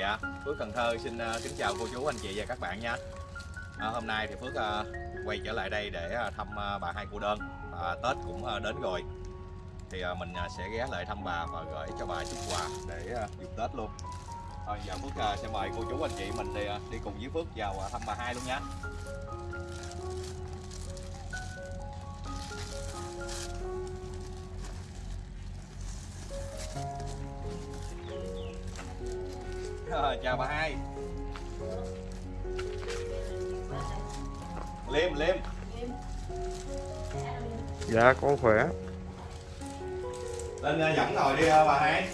Dạ, Phước Cần Thơ xin uh, kính chào cô chú anh chị và các bạn nha. À, hôm nay thì Phước uh, quay trở lại đây để uh, thăm uh, bà hai cô đơn. À, Tết cũng uh, đến rồi. Thì uh, mình uh, sẽ ghé lại thăm bà và gửi cho bà chút quà để uh, Tết luôn. Thôi giờ Phước uh, sẽ mời cô chú anh chị mình đi, uh, đi cùng với Phước vào uh, thăm bà hai luôn nha. Rồi, chào bà hai. Liêm, Liêm. Dạ con khỏe. Lên uh, dẫn ngồi đi uh, bà hai.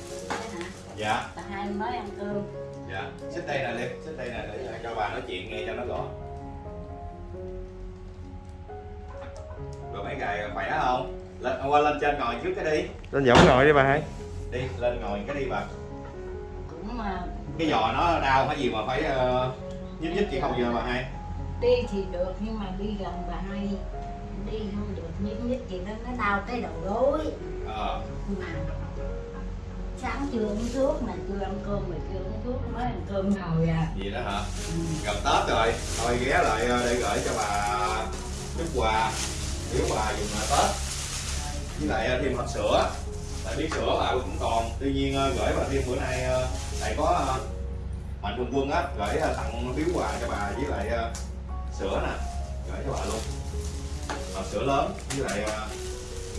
Dạ. Bà hai mới ăn cơm. Dạ, xích đây nè Liêm, xích đây nè để cho bà nói chuyện nghe cho nó rõ. Rồi mấy ngày khỏe không? Lên, qua lên trên ngồi trước cái đi. Lên dẫn ngồi đi bà hai. Đi, lên ngồi cái đi bà. Cũng mà Cái giò nó đau hay gì mà phải uh, nhích nhích chị không giờ bà hai? Đi thì được nhưng mà đi gần bà hai đi. Không được nhích nhích gì đó nó đau cái đầu gối. Ờ, mà sáng chưa uống thuốc mà chưa ăn cơm mà chưa uống thuốc mới ăn cơm rồi à. Gì đó hả? ừ. gần Tết rồi. Thôi ghé lại ờ, để gửi cho bà chút quà biếu bà dùng ờ, Tết. Với lại thêm hộp sữa. Tại biết sữa bà cũng còn. Tuy nhiên gửi bà thêm bữa nay lại có ờ, mạnh quân quân á, gửi ờ, tặng biếu quà cho bà với lại ờ, sữa nè, gửi cho bà luôn. Hộp sữa lớn với lại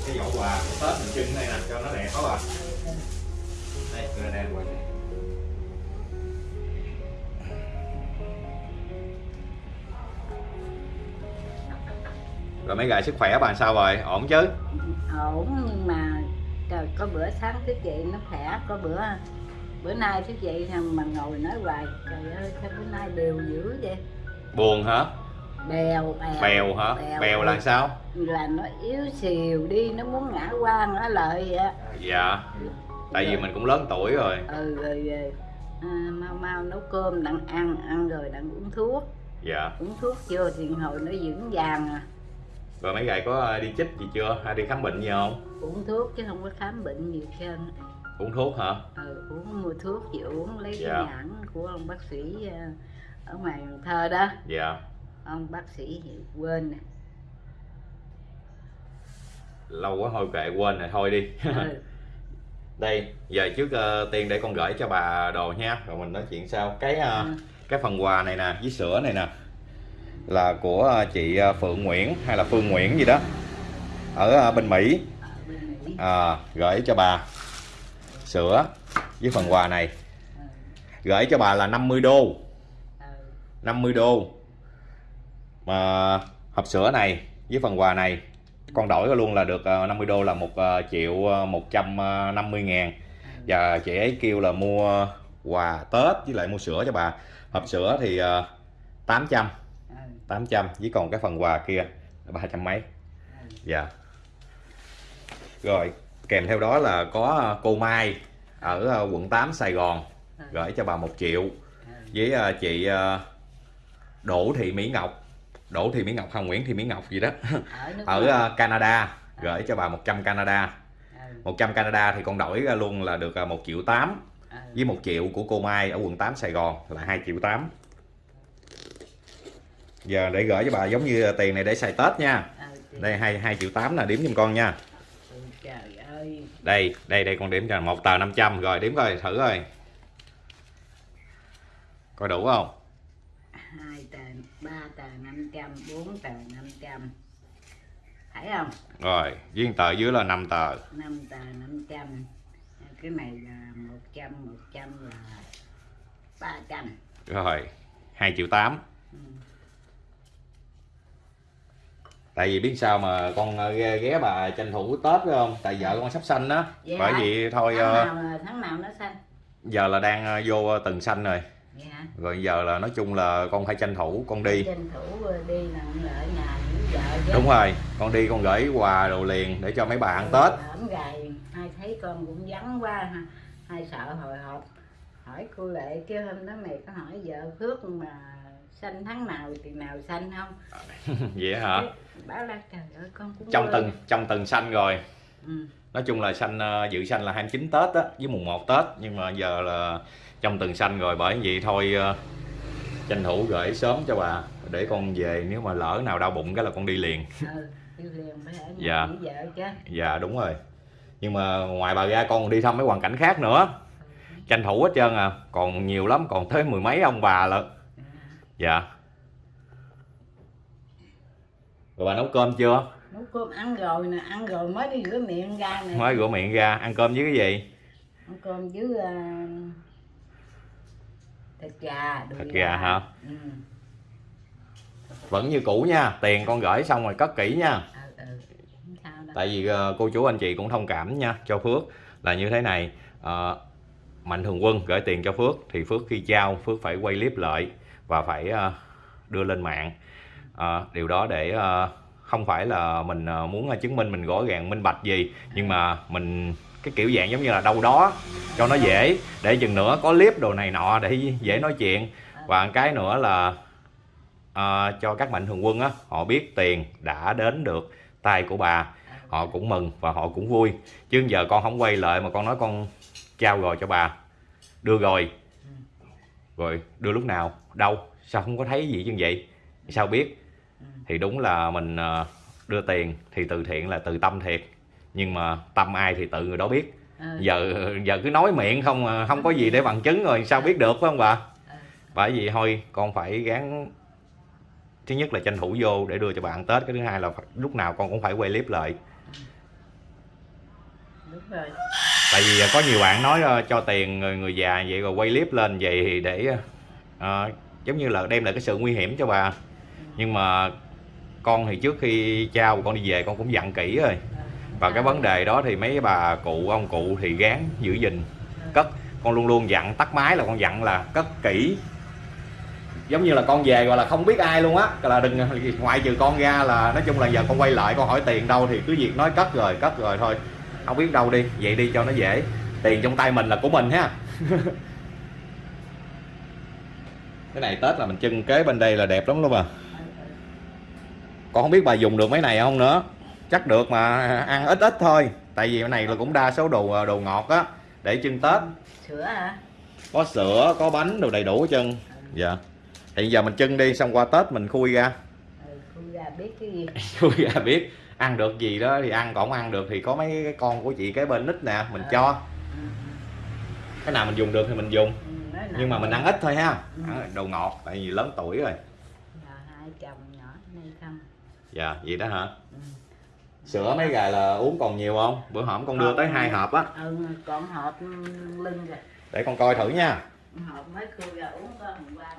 cái giỏ quà của Tết mình trưng này nè, cho nó đẹp đó bà. Đây người đen quay này. Rồi mấy gà sức khỏe bà sao rồi? Ổn chứ? Ổn, nhưng mà trời, có bữa sáng cái chị nó khỏe, có bữa bữa nay thức dậy thằng mà ngồi nói hoài trời ơi sao bữa nay đều dữ vậy? Buồn hả? Bèo bèo bèo hả? bèo. Là sao? Là nó yếu xìu đi nó muốn ngã qua ngã lợi vậy dạ tại vì mình cũng lớn tuổi rồi. Ừ rồi, rồi à, mau mau nấu cơm đặng ăn ăn rồi đặng uống thuốc. Dạ. Uống thuốc chưa? Thì hồi nó vững vàng à. Rồi mấy gà có ờ, đi chích gì chưa? Hay đi khám bệnh gì không? Uống thuốc chứ không có khám bệnh gì hết trơn uống thuốc hả? Ừ, uống mua thuốc chị uống lấy Dạ. cái nhãn của ông bác sĩ à, ở ngoài Thơ đó. Dạ. Ông bác sĩ thì quên nè. Lâu quá thôi kệ quên rồi thôi đi. Ừ. đây giờ trước ờ, tiên để con gửi cho bà đồ nha. Rồi mình nói chuyện sau. Cái ờ, Ừ. cái phần quà này nè với sữa này nè là của ờ, chị ờ, Phượng Nguyễn hay là Phương Nguyễn gì đó ờ, ở bên Mỹ. À, gửi cho bà sữa với phần quà này. Gửi cho bà là 50 đô. 50 đô. Mà hộp sữa này với phần quà này, con đổi luôn là được ờ, 50 đô là một ờ, triệu ờ, 150 ngàn. Và chị ấy kêu là mua quà Tết với lại mua sữa cho bà. Hộp sữa thì 800 800 với còn cái phần quà kia là 300 mấy. Dạ. Yeah. rồi kèm theo đó là có ờ, cô Mai ở ờ, quận 8 Sài Gòn gửi cho bà một triệu Ừ. với ờ, chị Đỗ Thị Mỹ Ngọc. Đỗ Thị Mỹ Ngọc hay Nguyễn Thị Mỹ Ngọc gì đó. Ở ở Canada gửi cho bà 100 Canada. Ừ. 100 Canada thì con đổi ra luôn là được ờ, 1 triệu 8 Ừ. với 1 triệu của cô Mai ở quận 8 Sài Gòn là 2 triệu 8 giờ để gửi cho bà giống như tiền này để xài Tết nha. Ừ, đây 2, 2 triệu 8 là điểm giùm con nha. Ừ, đây đây đây con điểm cho một tờ 500 rồi điểm coi thử coi. Coi đủ không? Hai tờ ba tờ năm trăm bốn tờ năm trăm. Thấy không? Rồi với tờ dưới là 5 tờ. Năm tờ năm trăm. Cái này là một trăm một trăm là ba trăm. Rồi 2 triệu 8 Ừ. tại vì biết sao mà con ờ, ghé, ghé bà tranh thủ Tết phải không? Tại vợ con sắp sanh đó. Dạ. bởi vì thôi tháng ờ, nào tháng nào nó xanh giờ là đang ờ, vô từng sanh rồi. Vậy hả rồi giờ là nói chung là con phải tranh thủ con đi. Tranh thủ đi là ở nhà với vợ chứ. Đúng rồi con đi con gửi quà đồ liền để cho mấy bà ăn Tết. hổm gầy hai thấy con cũng vắng quá ha. Hai sợ hồi hộp. Hỏi cô lệ kêu hôm đó mày có hỏi vợ phước mà sanh tháng nào thì nào sanh không? Vậy hả? Bảo là trời ơi con cũng trong từng trong từng sanh rồi. Ừ. nói chung là sanh ờ, dự sanh là 29 Tết á với mùng 1 Tết. Nhưng mà giờ là trong tuần sanh rồi bởi vậy thôi ờ, tranh thủ gửi sớm cho bà. Để con về nếu mà lỡ nào đau bụng cái là con đi liền. Ừ. đi liền phải ở nhà Dạ. vợ chứ. Dạ đúng rồi. Nhưng mà ngoài bà ra con còn đi thăm mấy hoàn cảnh khác nữa. Tranh thủ hết trơn à. Còn nhiều lắm còn tới mười mấy ông bà lận dạ. Rồi bà nấu cơm chưa? Nấu cơm ăn rồi nè ăn rồi mới đi rửa miệng ra nè. Mới rửa miệng ra ăn cơm với cái gì? Ăn cơm với uh, thịt gà Thịt gà. hả? ừ. vẫn như cũ nha tiền con gửi xong rồi cất kỹ nha. Ừ, ừ. Tại vì ờ, cô chú anh chị cũng thông cảm nha cho Phước là như thế này. Ờ, Mạnh Thường Quân gửi tiền cho Phước thì Phước khi trao Phước phải quay clip lại và phải ờ, đưa lên mạng. Ờ, điều đó để ờ, không phải là mình muốn chứng minh mình rõ ràng minh bạch gì nhưng mà mình cái kiểu dạng giống như là đâu đó cho nó dễ để chừng nữa có clip đồ này nọ để dễ nói chuyện. Và cái nữa là ờ, cho các mạnh thường quân á họ biết tiền đã đến được tay của bà họ cũng mừng và họ cũng vui. Chứ giờ con không quay lại mà con nói con trao rồi cho bà. Đưa rồi rồi đưa lúc nào? Đâu? Sao không có thấy gì như vậy? Sao biết? Thì đúng là mình ờ, đưa tiền thì từ thiện là từ tâm thiệt. Nhưng mà tâm ai thì tự người đó biết. Ừ. giờ giờ cứ nói miệng không à, không có gì để bằng chứng rồi sao biết được phải không bà? Bởi vì thôi con phải gắng thứ nhất là tranh thủ vô để đưa cho bà ăn tết. Cái thứ hai là phải- lúc nào con cũng phải quay clip lại. Đúng rồi tại vì à, có nhiều bạn nói ờ, cho tiền người, người già vậy rồi quay clip lên vậy thì để uh, giống như là đem lại cái sự nguy hiểm cho bà. Nhưng mà con thì trước khi trao con đi về con cũng dặn kỹ rồi. Và cái vấn đề đó thì mấy bà cụ ông cụ thì gán giữ gìn cất. Con luôn luôn dặn tắt máy là con dặn là cất kỹ. Giống như là con về gọi là không biết ai luôn á là đừng ngoại trừ con ra là nói chung là giờ con quay lại con hỏi tiền đâu thì cứ việc nói cất rồi cất rồi thôi không biết đâu đi vậy đi cho nó dễ. Tiền trong tay mình là của mình ha. Cái này tết là mình trưng kế bên đây là đẹp lắm luôn à. Con không biết bà dùng được mấy này không nữa. Chắc được mà ăn ít ít thôi. Tại vì cái này là cũng đa số đồ đồ ngọt á để trưng tết. Sữa hả? Có sữa có bánh đồ đầy đủ hết trơn. Dạ. Thì giờ mình trưng đi xong qua tết mình khui ra. Ừ, khui ra biết cái gì. Khui ra biết ăn được gì đó thì ăn còn ăn được thì có mấy cái con của chị kế bên nít nè mình cho ừ. cái nào mình dùng được thì mình dùng Ừ, nhưng mà mình ăn ít thôi ha Ừ. ăn đồ ngọt tại vì lớn tuổi rồi Giờ hai chồng nhỏ đây không dạ vậy đó hả ừ. sữa mấy gà là uống còn nhiều không bữa hổm con đưa tới hai hộp á ừ còn hộp lưng rồi để con coi thử nha hộp uống hôm qua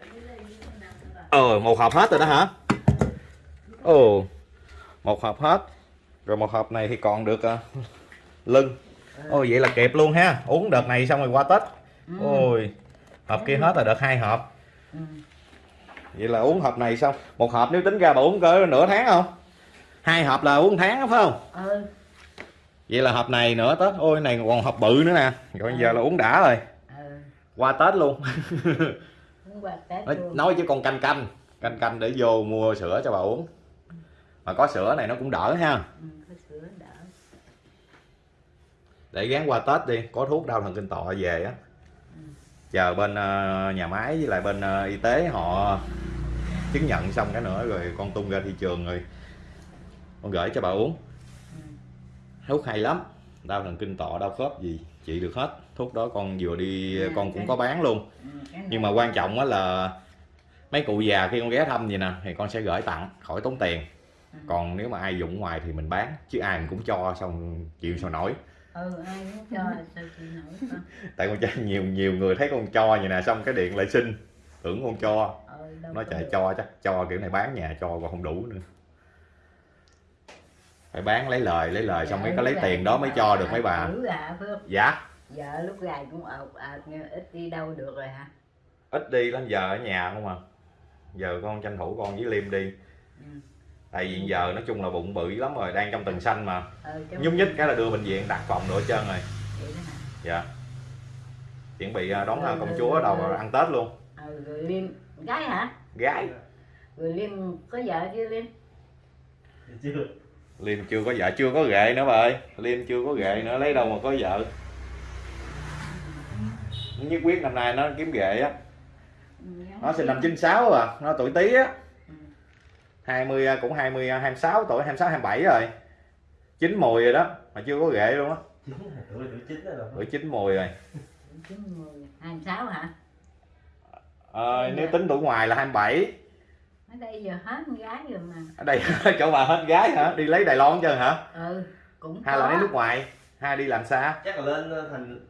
cái ờ một hộp hết rồi đó hả ồ một hộp hết. Rồi một hộp này thì còn được ờ, lưng. Ôi vậy là kịp luôn ha. Uống đợt này xong rồi qua tết. Ừ. ôi hộp kia hết là đợt hai hộp. Ừ. vậy là uống hộp này xong. Một hộp nếu tính ra bà uống cỡ nửa tháng không? Hai hộp là uống tháng phải không? Ừ. Vậy là hộp này nữa tết. Ôi này còn hộp bự nữa nè. Rồi giờ là uống đã rồi. Ừ. Qua tết luôn. Uống qua tết nói, với con canh canh. Canh canh để vô mua sữa cho bà uống mà có sữa này nó cũng đỡ ha. Ừ, đỡ. Để gán qua tết đi có thuốc đau thần kinh tọa về á. Chờ bên ờ, nhà máy với lại bên ờ, y tế họ chứng nhận xong cái nữa rồi con tung ra thị trường rồi. Con gửi cho bà uống. Ừ. thuốc hay lắm đau thần kinh tọa đau khớp gì trị được hết. Thuốc đó con vừa đi À, con cũng có bán luôn. Ừ, nhưng mà quan trọng á là mấy cụ già khi con ghé thăm vậy nè thì con sẽ gửi tặng khỏi tốn tiền. Ừ. còn nếu mà ai dụng ngoài thì mình bán chứ ai mình cũng cho xong chịu sao nổi. Ừ ai muốn cho sao chị nổi tại con trai nhiều nhiều người thấy con cho vậy nè xong cái điện lại xin tưởng con cho. Ừ, trời được. cho chắc cho kiểu này bán nhà cho còn không đủ nữa. Phải bán lấy lời lấy lời xong mới có lấy Dạ, tiền đó mới cho được mấy bà. dạ. Vợ lúc gài cũng ợt ợt ít đi đâu được rồi hả? ít đi lắm giờ ở nhà không à. Giờ con tranh thủ con với liêm đi. Ừ. tại vì giờ nói chung là bụng bự lắm rồi đang trong tuần xanh mà. Ừ, nhúc nhích cái là đưa bệnh viện đặt phòng nữa hết trơn rồi dạ. Chuẩn bị à, đón à, công chúa đầu ăn tết luôn. Ừ, rồi Liêm, gái hả? gái. Rồi Liêm có vợ chưa Liêm? chưa. Liêm chưa có vợ chưa có ghệ nữa bà ơi. Liêm chưa có ghệ nữa lấy đâu mà có vợ. Nhất quyết năm nay nó kiếm ghệ á. Nó sinh năm 96 à nó tuổi tí á. Ừ. 20 cũng 20 26 tuổi 26 27 rồi. Chín mùi rồi đó mà chưa có ghệ luôn á. Tuổi tuổi chín rồi tuổi chín mùi rồi. Hai mươi sáu hả? Ờ, nếu tính tuổi ngoài là 27 ở đây giờ hết con gái rồi mà. Ở đây chỗ bà hết gái hả? Đi lấy Đài Loan chưa hả? Ừ cũng hay là có. lấy nước ngoài hay đi làm xa? Chắc là lên ờ, thành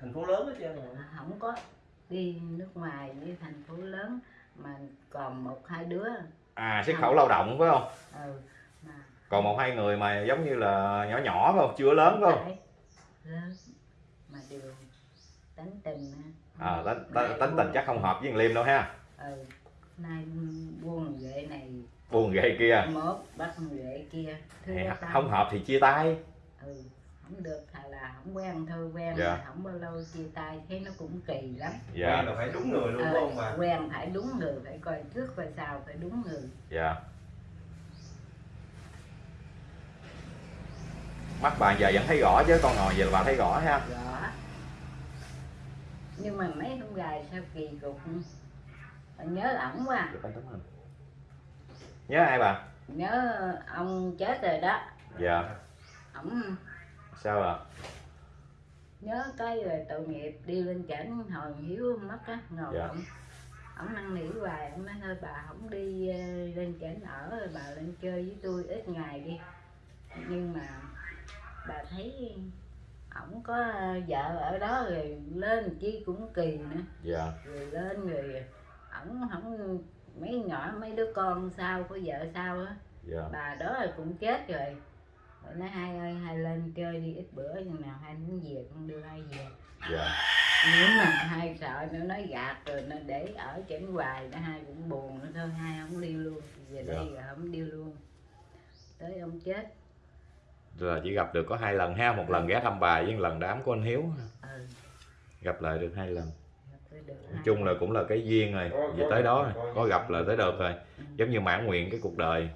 thành phố lớn hết trơn rồi không có. Đi nước ngoài đi thành phố lớn mà còn một hai đứa à xuất khẩu lao động phải không? Ừ còn một hai người mà giống như là nhỏ nhỏ phải không? Chưa lớn phải không? Lớn. Mà đều tính tình à, tính, tình buông- chắc không hợp với thằng Liêm đâu ha. Ừ nay buông ghệ này buồn ghê kia. mốt bắt ghệ kia. Thứ không hợp thì chia tay. Ừ không được là không quen thôi quen Dạ. mà không bao lâu chia tay thấy nó cũng kỳ lắm. Dạ. Quen là phải đúng người luôn Ờ, phải không bà? quen phải đúng người phải coi trước coi sau phải đúng người. Dạ. Mắt bà giờ vẫn thấy rõ chứ con ngồi giờ là bà thấy rõ ha. Rõ. Nhưng mà mấy hôm gài sao kỳ cục? Bà nhớ ổng quá. Được, anh tấm hình. nhớ ai bà? Nhớ ông chết rồi đó. Dạ. Ổng sao à nhớ cái rồi tội nghiệp đi lên cảnh hồi hiếu mất á ngồi Dạ. ổng ổng năn nỉ hoài ổng nói thôi bà không đi ờ, lên cảnh ở rồi bà lên chơi với tôi ít ngày đi. Nhưng mà bà thấy ổng có vợ ở đó rồi lên chi cũng kỳ nữa. Dạ. Rồi lên rồi ổng không mấy nhỏ mấy đứa con sao có vợ sao á. Dạ. Bà đó là cũng chết rồi rồi nói hai ơi hai lên chơi đi ít bữa chừng nào hai muốn về con đưa hai về. Dạ. Nếu mà hai sợ nó nói gạt rồi nó để ở chảnh hoài nó hai cũng buồn nữa thôi hai không đi luôn. Về đây rồi không đi luôn. Tới ông chết. Rồi chỉ gặp được có hai lần ha một lần ghé thăm bà với một lần đám của anh hiếu. Ừ. Gặp lại được hai lần. Nói chung là cũng là cái duyên rồi về tới đó. rồi. có- có gặp là tới được rồi. Ừ. giống như mãn nguyện cái cuộc đời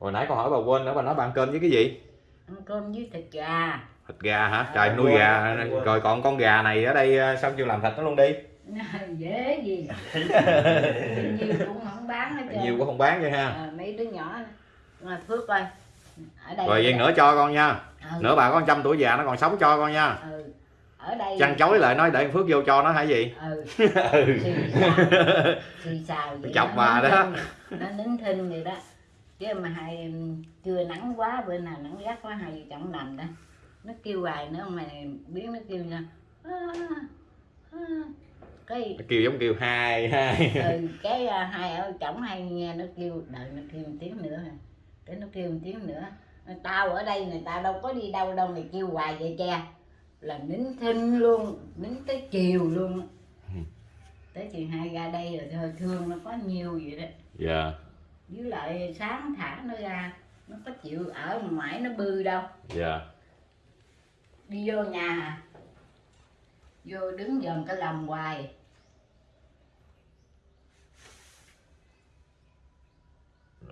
hồi nãy con hỏi bà quên nữa bà nói bà ăn cơm với cái gì? Ăn cơm với thịt gà. Thịt gà hả? À, trời nuôi gà. quên. rồi còn con gà này ở đây ờ, sao chưa làm thịt nó luôn đi? Dễ gì. Nhiều cũng không bán hết trơn. Nhiều quá không bán vậy ha. À, mấy đứa nhỏ mà phước coi ở đây rồi vậy nữa cho con nha. Ừ, nữa bà có trăm tuổi già nó còn sống cho con nha. Ừ. ở đây chăn chối lại nói để phước vô cho nó hả gì ừ. Ừ. xì xào. Xì xào vậy Chọc bà đó. nó nín thinh vậy đó chứ mà hai chưa nắng quá bữa nào nắng gắt quá hai vợ chồng nằm đó. Nó kêu hoài nữa mà biết nó kêu nha "À, à." cái Nó kêu giống kêu hai hai. Ừ, cái à, hai ở chồng hay nghe nó kêu đợi nó kêu một tiếng nữa. Cái nó kêu một tiếng nữa. Tao ở đây người ta đâu có đi đâu đâu mày kêu hoài vậy cha là nín thinh luôn nín tới chiều luôn Ừ. tới chiều hai ra đây rồi thôi thương nó có nhiều vậy đó. Dạ với lại sáng thả nó ra nó có chịu ở ngoài nó bư đâu. Dạ. Đi vô nhà hả? vô đứng dòm cái lòng hoài.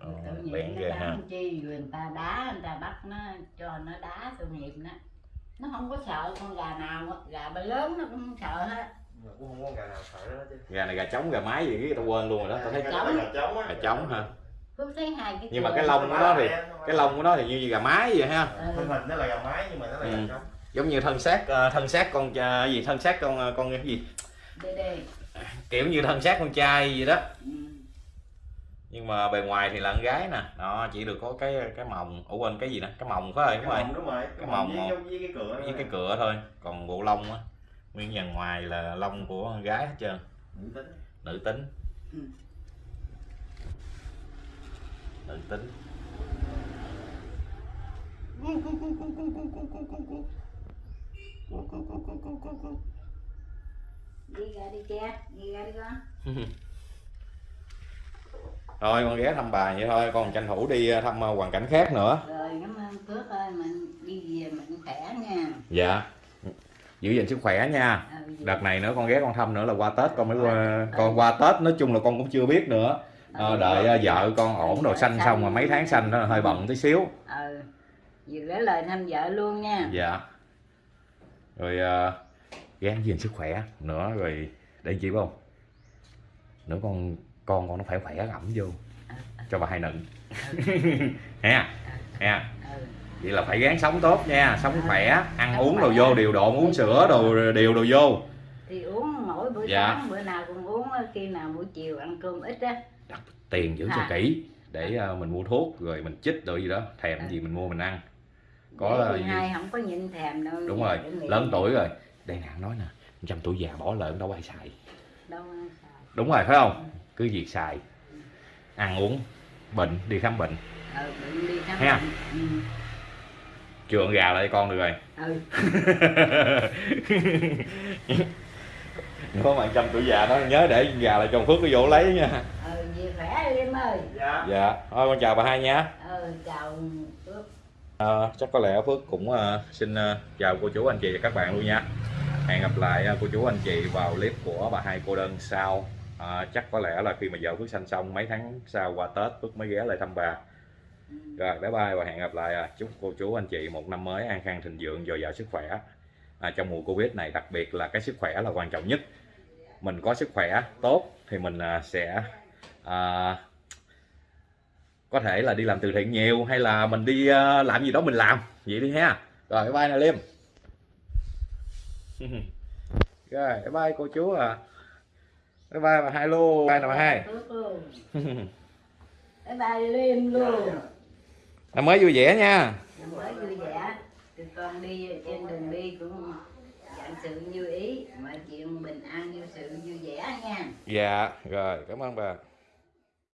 Tội nghiệp bén nó ghê ha. bán chi? Rồi người ta đá người ta bắt nó cho nó đá tội nghiệp nó nó không có sợ con gà nào á, gà ba lớn nó cũng không sợ hết. Mà cũng không có gà nào sợ đó chứ. Gà này gà trống gà mái gì tao quên luôn rồi đó tao thấy Trống. gà trống á. Gà trống ha cứ thấy hai cái nhưng mà cái lông của nó thì cái lông của nó thì như gà mái vậy ha. Ừ, thân hình nó là gà mái nhưng mà nó là Ừ. gà trống. Giống như thân xác ờ, thân xác con cha- gì thân xác con ờ, con cái gì? Đây đây. Kiểu như thân xác con trai vậy đó. Ừ. nhưng mà bề ngoài thì là con gái nè. Nó chỉ được có cái cái mồng. Ủa quên cái gì nè? Cái mồng phải cái không? Đúng rồi mồng đúng rồi. Cái cái mồng mồng một. với, với cái cửa với cái cửa thôi. Còn bộ lông á nguyên dàn ngoài là lông của con gái hết trơn. Nữ tính. Nữ tính. Ừ. nữ tính đi ra đi cha đi ra đi con rồi con ghé thăm bà vậy thôi con tranh thủ đi ờ, thăm ờ, hoàn cảnh khác nữa rồi cảm ơn phước ơi mình đi về mình khỏe nha dạ giữ gìn sức khỏe nha ừ, đợt này nữa con ghé con thăm nữa là qua tết con mới qua con qua tết nói chung là con cũng chưa biết nữa ờ, đợi ờ, vợ con ổn rồi sanh xong mà mấy tháng sanh nó hơi bận tí xíu. Ừ vừa gửi lời thăm vợ luôn nha. Dạ. Rồi uh, gán gìn sức khỏe nữa rồi để chị không? Nữa con con con nó phải khỏe ẩm vô. Cho bà hai nựng. Ha ha ừ. vậy là phải gán sống tốt nha sống khỏe ăn uống đồ vô điều độ uống sữa đồ điều đồ vô. Thì uống mỗi bữa Dạ. sáng bữa nào cũng uống khi nào buổi chiều ăn cơm ít á tiền giữ cho À. kỹ để ờ, mình mua thuốc rồi mình chích đồ gì đó thèm gì mình mua mình ăn. Có gì hai không có nhịn thèm đâu đúng rồi lớn tuổi rồi. Đây nè nói nè trăm tuổi già bỏ lợn đâu ai xài. Đâu ăn xài. đúng rồi phải không? Cứ việc xài. Ăn uống bệnh đi khám bệnh. Ừ bệnh đi khám Ha. bệnh ừ. chườn gà lại con được rồi. Ừ có bạn trăm tuổi già đó nhớ để gà lại trong phước nó vô lấy nha. Ừ về khỏe đi em ơi. Dạ. Dạ. Thôi con chào bà hai nha. Ừ chào Phước. Ờ, chắc có lẽ Phước cũng ờ, xin ờ, chào cô chú anh chị và các bạn luôn nha. Hẹn gặp lại ờ, cô chú anh chị vào clip của bà hai cô đơn sau. Ờ, chắc có lẽ là khi mà vợ Phước sanh xong mấy tháng sau qua Tết Phước mới ghé lại thăm bà. Ừ. rồi bye bye và hẹn gặp lại à. chúc cô chú anh chị một năm mới an khang thịnh vượng dồi dào sức khỏe. À, trong mùa Covid này đặc biệt là cái sức khỏe là quan trọng nhất mình có sức khỏe tốt thì mình à, sẽ à, có thể là đi làm từ thiện nhiều hay là mình đi à, làm gì đó mình làm. Vậy đi ha. Rồi bye bye nè Liêm. Rồi bye bye cô chú à bye bye bà hai luôn. Bye bà hai. Bye bye Liêm luôn. Năm mới vui vẻ nha. Năm mới vui vẻ. Con đi trên đường đi cũng sự như ý, mọi chuyện bình an, như sự vui vẻ nha. Dạ rồi, cảm ơn bà.